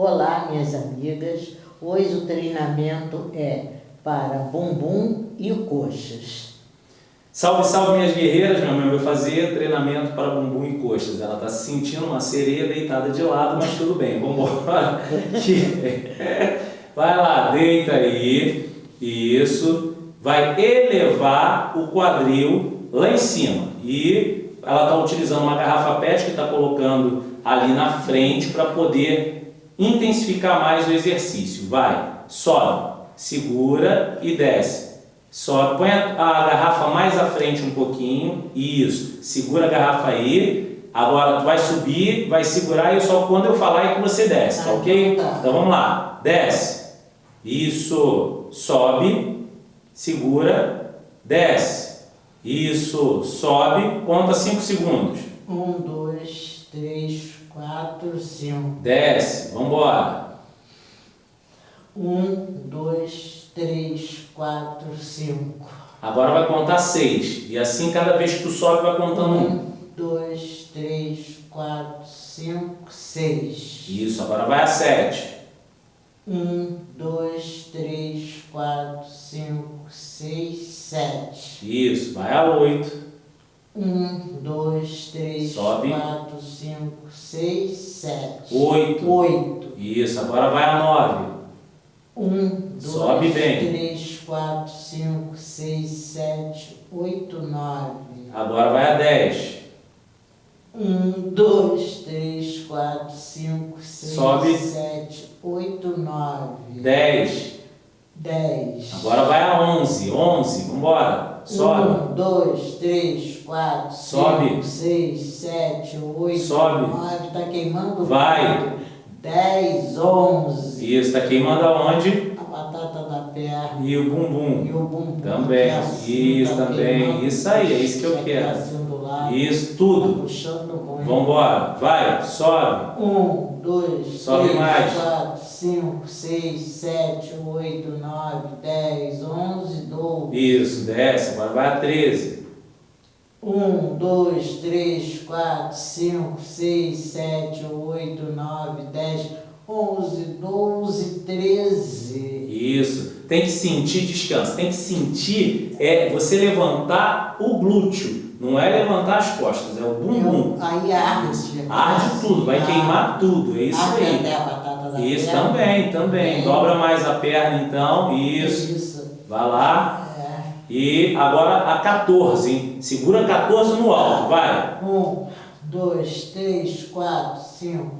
Olá, minhas amigas. Hoje o treinamento é para bumbum e coxas. Salve, salve minhas guerreiras, minha mãe vai fazer treinamento para bumbum e coxas. Ela está se sentindo uma sereia deitada de lado, mas tudo bem, vamos embora. Vai lá, deita aí, isso. Vai elevar o quadril lá em cima. E ela está utilizando uma garrafa PET que está colocando ali na frente para poder intensificar mais o exercício. Vai, sobe, segura e desce. Só põe a, a, garrafa mais à frente um pouquinho, isso, segura a garrafa aí, agora tu vai subir, vai segurar e só quando eu falar é que você desce, tá ok? Então, tá. então vamos lá, desce, isso, sobe, segura, desce, isso, sobe, conta 5 segundos. 1, 2, 3, 4, 5. Desce, vamos embora. 1, 2, 3, 4, 5. Agora vai contar 6. E assim cada vez que tu sobe vai contando 1. 2, 3, 4, 5, 6. Isso, agora vai a 7. 1, 2, 3, 4, 5, 6, 7. Isso, vai a 8. 1, 2, 3, Sobe. 4, 5, 6, 7. 8. 8. Isso, agora vai a 9. 1, 2, Sobe bem. 3, 4, 5, 6, 7, 8, 9. Agora vai a 10. 1, 2, 3, 4, 5, 6, Sobe. 7, 8, 9. 10. 10. Agora vai a 11. 11, vambora. Sobe. 1, 2, 3, 4, Sobe. 5, 6, 7, 8, Sobe. 9. Tá queimando? Vai. 10, 11. Isso, tá queimando aonde? A batata da perna. E o bumbum. E o bumbum. Também. assim, Isso, tá também. queimando. Isso aí, é isso que eu Tá quero. assim do lado. Isso, Tá tudo. puxando ruim. Vambora. Vai, sobe. 1, 2, Sobe 3, mais. 4, 5, 6, 7, 8, 9, 10, 11, 12. Isso, desce. Agora vai a 13. 1, 2, 3, 4, 5, 6, 7, 8, 9, 10, 11, 12, 13. Isso. Tem que sentir descanso. Tem que sentir é você levantar o glúteo. Não é levantar as costas, é o bumbum. Eu- Aí arde Arde tudo, vai queimar tudo. É isso Arde aí. a batata da Isso perna. também, também. Dobra mais a perna então. Isso. Isso. Vai lá. E agora a 14, hein? Segura 14 no alto, vai. 1, 2, 3, 4, 5,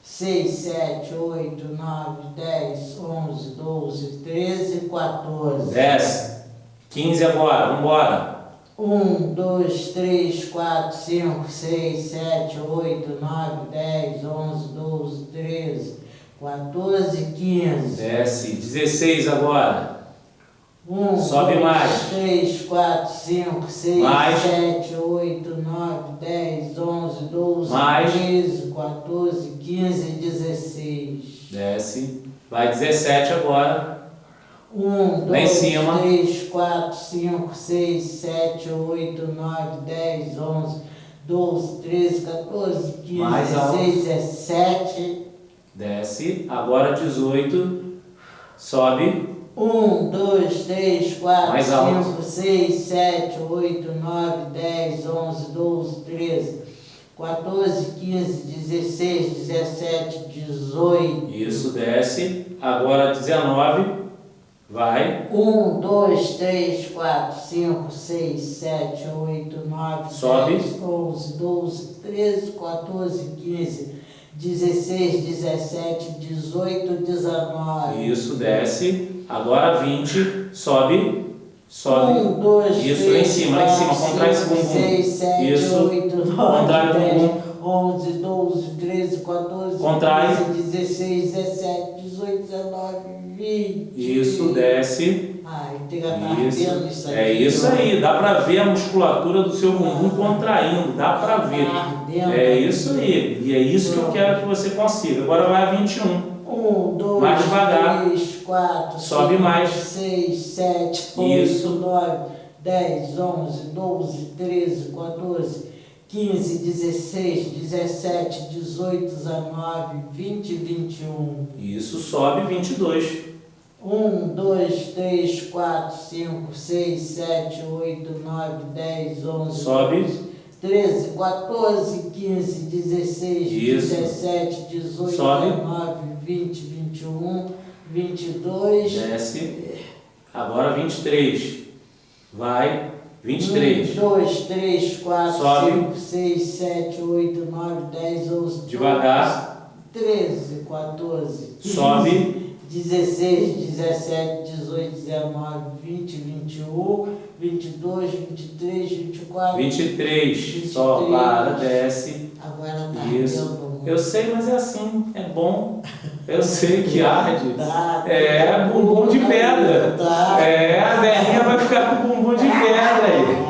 6, 7, 8, 9, 10, 11, 12, 13, 14. Desce. 15 agora, vambora. 1, 2, 3, 4, 5, 6, 7, 8, 9, 10, 11, 12, 13, 14, 15. Desce. 16 agora. 1, Sobe 2, mais. 3, 4, 5, 6, Mais. 7, 8, 9, 10, 11, 12, Mais. 13, 14, 15, 16. Desce. Vai 17 agora. 1, Lá em 2, cima. 3, 4, 5, 6, 7, 8, 9, 10, 11, 12, 13, 14, 15, Mais alto. 16, 17. Desce. Agora 18. Sobe. 1, 2, 3, 4, Mais alto. 5, 6, 7, 8, 9, 10, 11, 12, 13, 14, 15, 16, 17, 18. Isso, desce. Agora 19. Vai. 1, 2, 3, 4, 5, 6, 7, 8, 9, Sobe. 10, 11, 12, 13, 14, 15, 16, 17, 18, 19. Isso, desce. Agora 20. Sobe. Sobe. 1, 2, Isso, 3, lá em cima, lá em cima, 4, contrai esse 5, bumbum. 6, 7, Isso. 8, Contrai 9, o 10, bumbum. 11, 12, 13, 14, Contrai. 15, 16, 17, 18, 19, 20. Isso, desce. Ai, tem que Isso. isso aqui. É isso ó. aí. Dá pra ver a musculatura do seu bumbum contraindo. Dá pra ver. Tá ardendo É aqui. isso aí. E é isso que eu quero que você consiga. Agora vai a 21. 1, 2, Mais devagar. 3, 4, Sobe 5, mais. 6, 7, 8, Isso. 9, 10, 11, 12, 13, 14, 15, 16, 17, 18, 19, 20, 21. Isso, sobe 22. 1, 2, 3, 4, 5, 6, 7, 8, 9, 10, 11, Sobe. 13, 14, 15, 16, Isso. 17, 18, Sobe. 19, 20, 21, 22. Desce. Agora 23. Vai. 1, 23. 2, 3, 4, Sobe. 5, 6, 7, 8, 9, 10, 11, Devagar. 13, 14, 15, Sobe. 16, 17, 18, 19, 20, 21, 22, 23, 24. 23. Só para, desce. Agora tá Isso. Eu sei, mas é assim. É bom. Eu sei que arde. Tá, É, bumbum de pedra. Tá. É, a velhinha vai ficar com bumbum de pedra aí.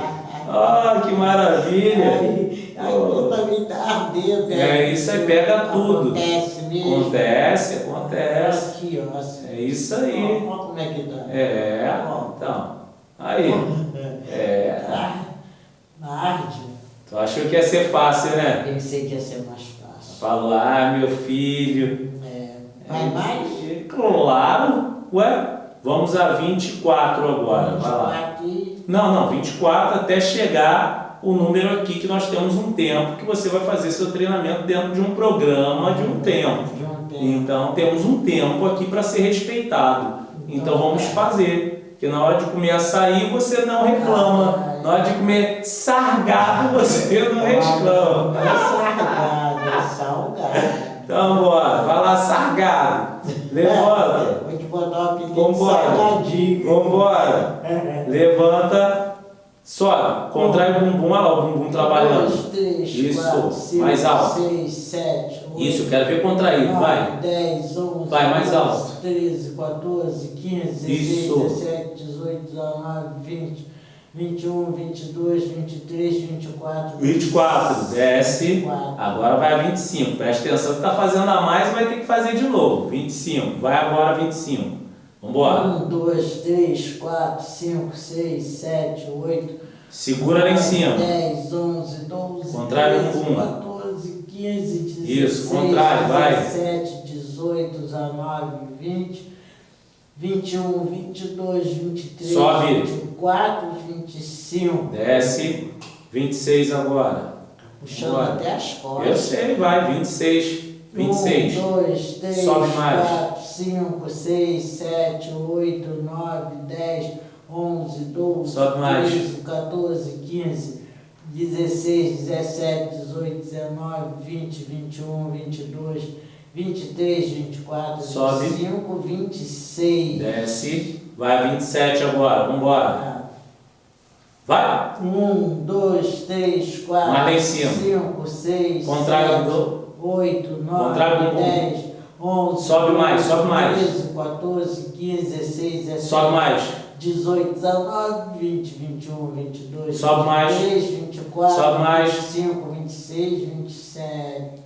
Ah, que maravilha. Aí, aí eu também tá ardendo. né? É, isso aí pega tudo. Acontece mesmo. Acontece, acontece. Aqui, ó. É isso aí. Olha como é que dá. É, então. Aí. É. Ah, Arde. Tu achou que ia ser fácil, né? Pensei que ia ser mais fácil. Falou, ah, meu filho. É. Vai mais? É, Claro. Ué, vamos a 24 agora. Vamos Vai lá. Não, não, 24 até chegar o número aqui que nós temos um tempo que você vai fazer seu treinamento dentro de um programa de um tempo. De um tempo. Então temos um tempo aqui para ser respeitado. Então vamos fazer. Porque na hora de comer açaí você não reclama. Na hora de comer sargado você não reclama. Não é salgado, é salgado. Então bora, vai lá sargado. Levanta. Vou te botar o apelido Vambora. salgadinho. Vambora. Levanta. Sobe. Contrai o bumbum. Olha lá o bumbum trabalhando. Dois, três, Isso, quatro, cinco, mais alto. seis, sete, oito, Isso, quero ver contraído. Vai. 10, 11, Vai, mais 12, alto. 13, 14, 15, 16, Isso. 17, 18, 19, 20, 21, 22, 23, 24, 24. Desce. 24. Agora vai a 25. Presta atenção que tá fazendo a mais vai ter que fazer de novo. 25. Vai agora 25. Vambora. 1, 2, 3, 4, 5, 6, 7, 8, Segura lá em cima. 10, 11, 12, Contrário 13, um. 14, 15, 16, Isso, contrário, vai. 17, 18, 19, 20, 21, 22, 23, Sobe. 24, 25. Desce. 26 agora. Puxando Bora. até as Eu costas. sei, vai. 26. 26. 1, 2, 3, Sobe mais. 4, 5, 6, 7, 8, 9, 10, 11, 12, Sobe mais. 13, 14, 15, 16, 17, 18, 19, 20, 21, 22, 23, 24, Sobe. 25, 26. Desce. Vai a 27 agora. Vambora. Vai. 1, 2, 3, 4, Mais lá em cima. 5, 6, Contrário 7, do- 8, 9, Contrário do. 10, 11, Sobe mais, sobe mais. 13, 14, 15, 16, 17, Sobe mais. 18, 19, 20, 21, 22, Sobe mais. 23, 24, Sobe mais. 25, 26, 27.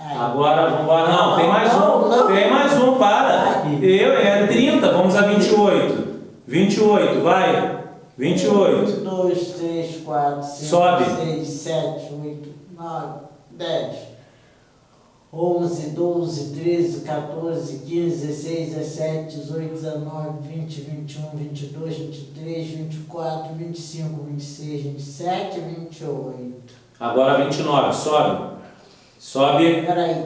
Ai. Agora, vambora. Não, tem mais Não, um. não. Tem mais um, para. Eu, é 30. Vamos a 28. 28, vai. 28. 1, 2, 3, 4, 5, Sobe. 6, 7, 8, 9, 10, 11, 12, 13, 14, 15, 16, 17, 18, 19, 20, 21, 22, 23, 24, 25, 26, 27, 28. Agora 29. Sobe. Sobe. Peraí.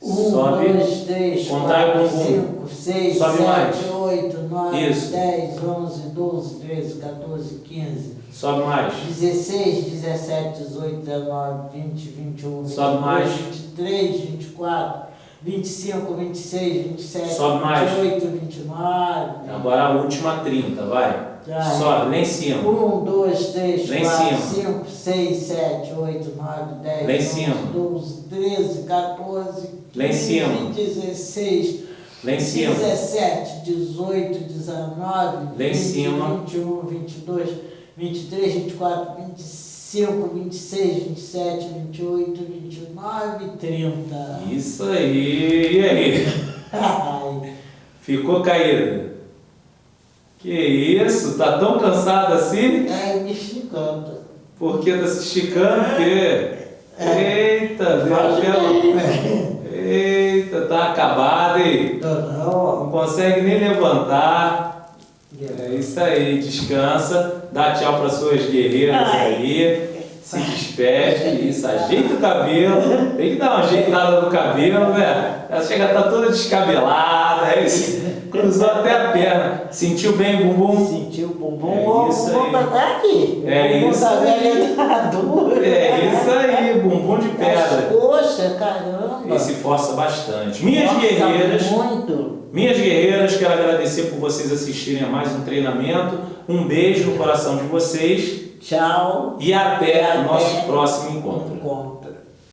1, Sobe. 2, 3, Contrai o 4, bumbum. 5, 6, Sobe 7, mais. 8, 9, Isso. 10, 11, 12, 13, 14, 15. Sobe mais. 16, 17, 18, 19, 20, 21, 22, Sobe mais. 23, 24, 25, 26, 27, Sobe mais. 28, 29. Agora a última 30. Vai. Vai. Sobe. Lá em cima. 1, 2, 3, Lá em 4, cima. 5, 6, 7, 8, 9, 10, Lá em 11, cima. 12, 13, 14, 15, Lá em cima. 16, Lá em cima. 17, 18, 19, Lá em 20, cima. 21, 22, 23, 24, 25, 26, 27, 28, 29, 30. Isso aí. E aí? Ficou caído? Que isso? Tá tão cansado assim? ai, me esticando. Por que tá se esticando? Porque Eita, Faz deu pela... Eita, tá acabado, hein? Tô não. Não consegue nem levantar. É isso aí, descansa, dá tchau para suas guerreiras Ai. aí, se despede, isso, ajeita o cabelo, tem que dar uma ajeitada no cabelo, né? Ela chega a estar toda descabelada, é isso, cruzou até a perna, sentiu bem o bumbum? Sentiu o bumbum, É o isso bumbum aí. tá aqui. É isso da aí. tá. É isso aí, bumbum de pedra. Poxa, caramba. Ele se força bastante. Minhas Nossa, guerreiras, Muito. minhas guerreiras, quero agradecer por vocês assistirem a mais um treinamento. Um beijo no coração de vocês Tchau. e até nosso próximo encontro. Encontro.